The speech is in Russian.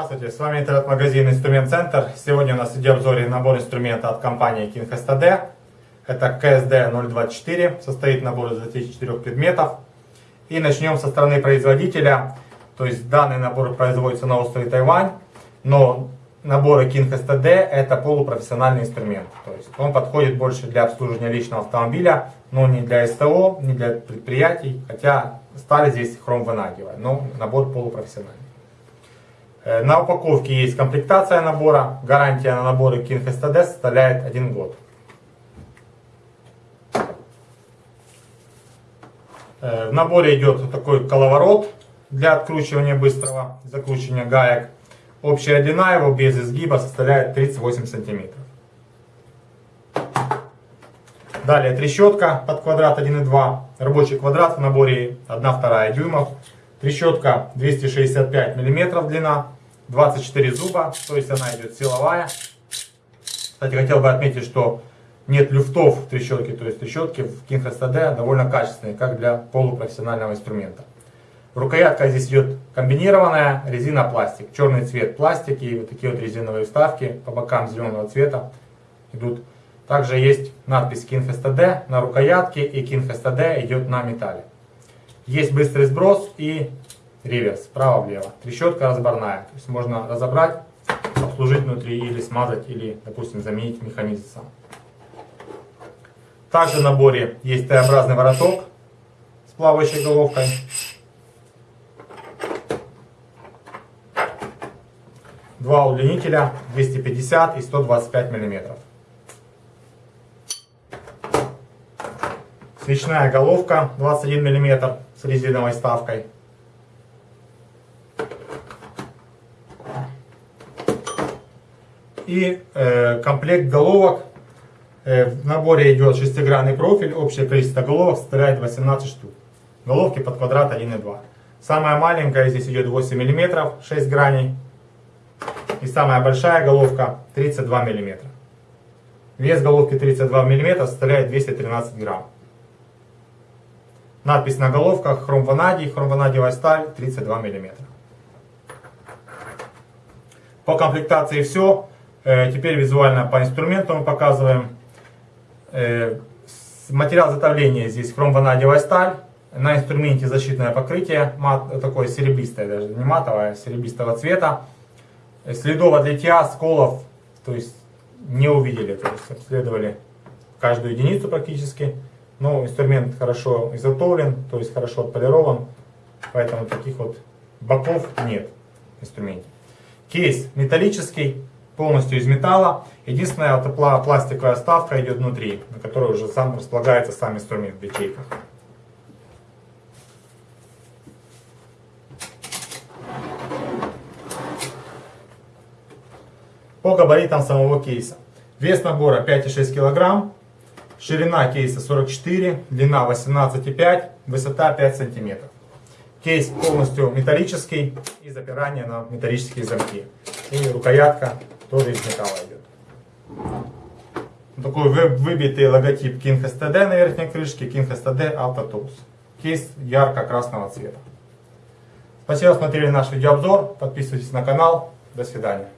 Здравствуйте, с вами интернет-магазин Инструмент Центр. Сегодня у нас в обзоре набор инструмента от компании King STD. Это KSD 024, состоит набор из 24 предметов. И начнем со стороны производителя. То есть данный набор производится на острове Тайвань, но наборы King STD это полупрофессиональный инструмент. То есть он подходит больше для обслуживания личного автомобиля, но не для СТО, не для предприятий, хотя стали здесь хром ванадиевая, но набор полупрофессиональный. Э, на упаковке есть комплектация набора. Гарантия на наборы King STD составляет 1 год. Э, в наборе идет такой коловорот для откручивания быстрого закручивания гаек. Общая длина его без изгиба составляет 38 сантиметров. Далее трещотка под квадрат 1,2. Рабочий квадрат в наборе 1,2 дюймов. Трещотка 265 мм длина. 24 зуба, то есть она идет силовая. Кстати, хотел бы отметить, что нет люфтов в трещотке, то есть трещотки в King STD довольно качественные, как для полупрофессионального инструмента. Рукоятка здесь идет комбинированная, резина-пластик, черный цвет пластики, и вот такие вот резиновые вставки по бокам зеленого цвета идут. Также есть надпись King STD на рукоятке и King STD идет на металле. Есть быстрый сброс и реверс, справа-влево. Трещотка разборная, то есть можно разобрать, обслужить внутри или смазать, или, допустим, заменить механизм сам. Также в наборе есть Т-образный вороток с плавающей головкой. Два удлинителя 250 и 125 миллиметров. Свечная головка 21 мм с резиновой ставкой. и э, комплект головок. Э, в наборе идет шестигранный профиль, общее количество головок составляет 18 штук. Головки под квадрат 1,2. Самая маленькая здесь идет 8 мм, 6 граней. И самая большая головка 32 мм. Вес головки 32 мм составляет 213 грамм. Надпись на головках хром ванадий, хром ванадиевая сталь 32 мм. По комплектации все. Э, теперь визуально по инструменту мы показываем. Э, материал изготовления здесь хромванадиевая сталь. На инструменте защитное покрытие, мат, такое серебристое даже, не матовое, серебристого цвета. Следов от литья, сколов, то есть не увидели, то есть обследовали каждую единицу практически. Но инструмент хорошо изготовлен, то есть хорошо отполирован, поэтому таких вот боков нет в инструменте. Кейс металлический, полностью из металла. Единственная вот пластиковая вставка идет внутри, на которой уже сам располагается сам инструмент в ячейках. По габаритам самого кейса. Вес набора 5,6 кг, ширина кейса 44, длина 18,5, высота 5 см. Кейс полностью металлический и запирание на металлические замки. И рукоятка тоже из металла идет. Такой выбитый логотип King STD на верхней крышке, King STD Auto Tools. Кейс ярко-красного цвета. Спасибо, смотрели наш видеообзор. Подписывайтесь на канал. До свидания.